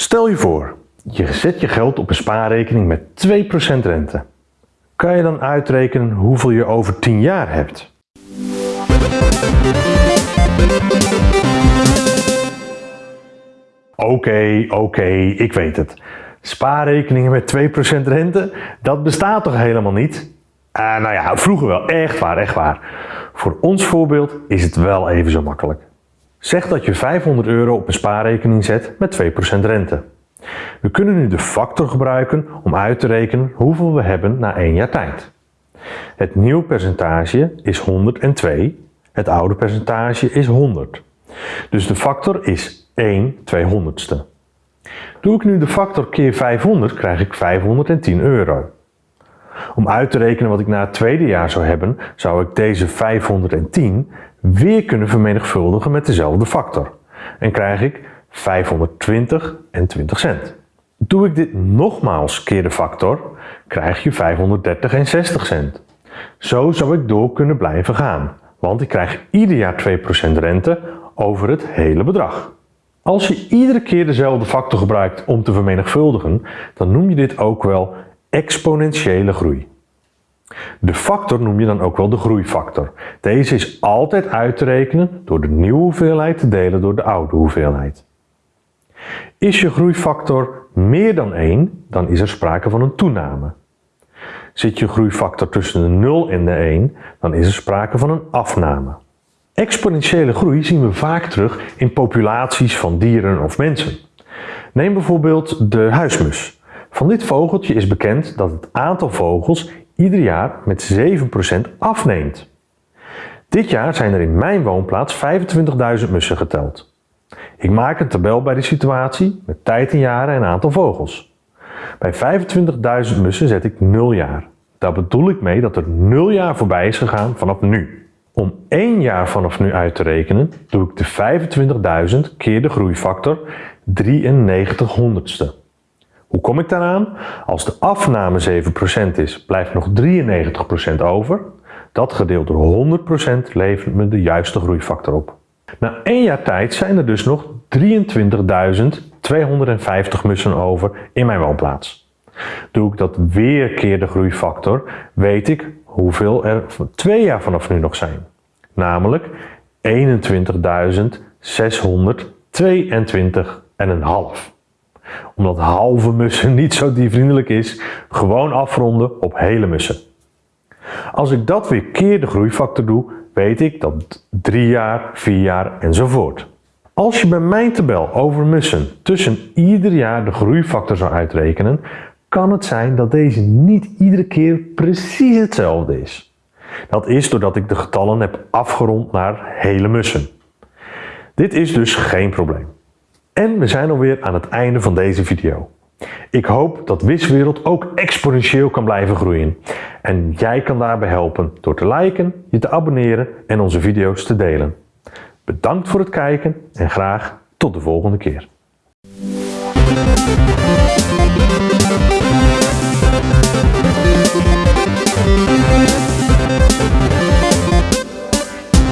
Stel je voor, je zet je geld op een spaarrekening met 2% rente. Kan je dan uitrekenen hoeveel je over 10 jaar hebt? Oké, oké, ik weet het. Spaarrekeningen met 2% rente, dat bestaat toch helemaal niet? Uh, nou ja, vroeger wel, echt waar, echt waar. Voor ons voorbeeld is het wel even zo makkelijk. Zeg dat je 500 euro op een spaarrekening zet met 2% rente. We kunnen nu de factor gebruiken om uit te rekenen hoeveel we hebben na 1 jaar tijd. Het nieuwe percentage is 102, het oude percentage is 100. Dus de factor is 1 200ste. Doe ik nu de factor keer 500 krijg ik 510 euro. Om uit te rekenen wat ik na het tweede jaar zou hebben, zou ik deze 510 weer kunnen vermenigvuldigen met dezelfde factor. En krijg ik 520 en 20 cent. Doe ik dit nogmaals keer de factor, krijg je 530 en 60 cent. Zo zou ik door kunnen blijven gaan, want ik krijg ieder jaar 2% rente over het hele bedrag. Als je iedere keer dezelfde factor gebruikt om te vermenigvuldigen, dan noem je dit ook wel exponentiële groei. De factor noem je dan ook wel de groeifactor. Deze is altijd uit te rekenen door de nieuwe hoeveelheid te delen door de oude hoeveelheid. Is je groeifactor meer dan 1, dan is er sprake van een toename. Zit je groeifactor tussen de 0 en de 1, dan is er sprake van een afname. Exponentiële groei zien we vaak terug in populaties van dieren of mensen. Neem bijvoorbeeld de huismus. Van dit vogeltje is bekend dat het aantal vogels ieder jaar met 7% afneemt. Dit jaar zijn er in mijn woonplaats 25.000 mussen geteld. Ik maak een tabel bij de situatie met tijd in jaren en aantal vogels. Bij 25.000 mussen zet ik 0 jaar. Daar bedoel ik mee dat er 0 jaar voorbij is gegaan vanaf nu. Om 1 jaar vanaf nu uit te rekenen, doe ik de 25.000 keer de groeifactor 93 honderdste. Hoe kom ik daaraan? Als de afname 7% is, blijft nog 93% over. Dat gedeeld door 100% levert me de juiste groeifactor op. Na één jaar tijd zijn er dus nog 23.250 mussen over in mijn woonplaats. Doe ik dat weer keer de groeifactor, weet ik hoeveel er twee jaar vanaf nu nog zijn. Namelijk 21.622,5 omdat halve mussen niet zo diervriendelijk is, gewoon afronden op hele mussen. Als ik dat weer keer de groeifactor doe, weet ik dat 3 jaar, 4 jaar enzovoort. Als je bij mijn tabel over mussen tussen ieder jaar de groeifactor zou uitrekenen, kan het zijn dat deze niet iedere keer precies hetzelfde is. Dat is doordat ik de getallen heb afgerond naar hele mussen. Dit is dus geen probleem. En we zijn alweer aan het einde van deze video. Ik hoop dat Wiswereld ook exponentieel kan blijven groeien. En jij kan daarbij helpen door te liken, je te abonneren en onze video's te delen. Bedankt voor het kijken en graag tot de volgende keer.